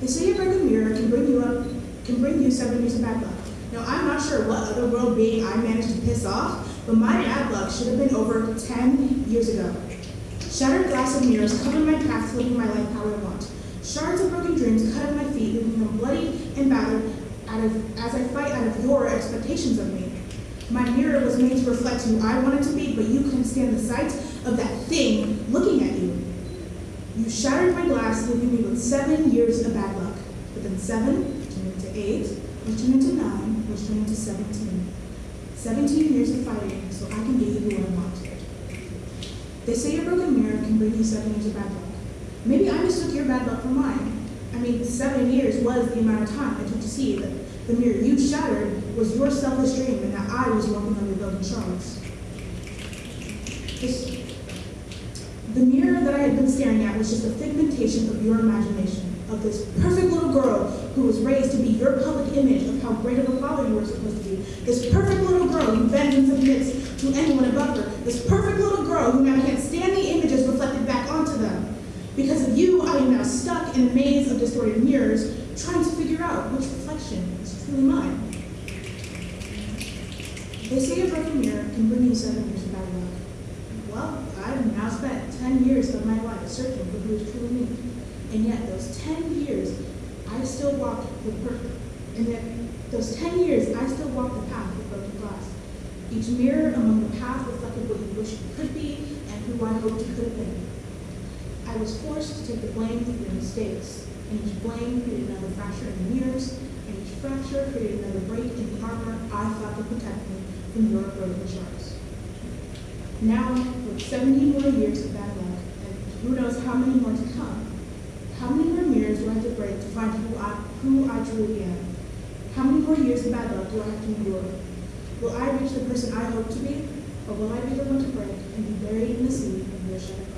mirror can bring you up, can bring you seven years of bad luck. Now, I'm not sure what other world being I managed to piss off, but my bad luck should have been over 10 years ago. Shattered glass of mirrors covered my path to living my life how I want. Shards of broken dreams cut at my feet, leaving them bloody and battered out of, as I fight out of your expectations of me. My mirror was made to reflect who I wanted to be, but you couldn't stand the sight of that thing looking at you. You shattered my glass, leaving me with seven years of bad luck. But then seven turned into eight, which turned into nine, which turned into 17. 17 years of fighting so I can be who I want. They say a broken mirror can bring you seven years of bad luck. Maybe I mistook your bad luck for mine. I mean, seven years was the amount of time it took to see that the mirror you shattered was your selfish dream and that I was walking your broken shards. This, the mirror that I had been staring at was just a figmentation of your imagination, of this perfect little girl who was raised to be your public image of how great of a father you were supposed to be. This perfect little girl who bends and submits to anyone above her. This perfect little girl who now can't stand the images reflected back onto them. Because of you, I am now stuck in a maze of distorted mirrors, trying to figure out which reflection is truly mine. They say a broken mirror can bring you seven years of bad luck. 10 years of my life searching for who is truly me. And yet, those 10 years, I still walk the perfect. And yet, those 10 years, I still walk the path of broken glass. Each mirror among the path reflected what you wish you could be and who I hoped you could have been. I was forced to take the blame for your mistakes, and each blame created another fracture in the mirrors, and each fracture created another break in the armor I thought would protect me from your broken shards. Now, with 70 more years of bad luck, who knows how many more to come, how many more mirrors do I have to break to find who I, who I truly am? How many more years of bad luck do I have to endure? Will I reach the person I hope to be, or will I be the one to break and be buried in the sea of your glass?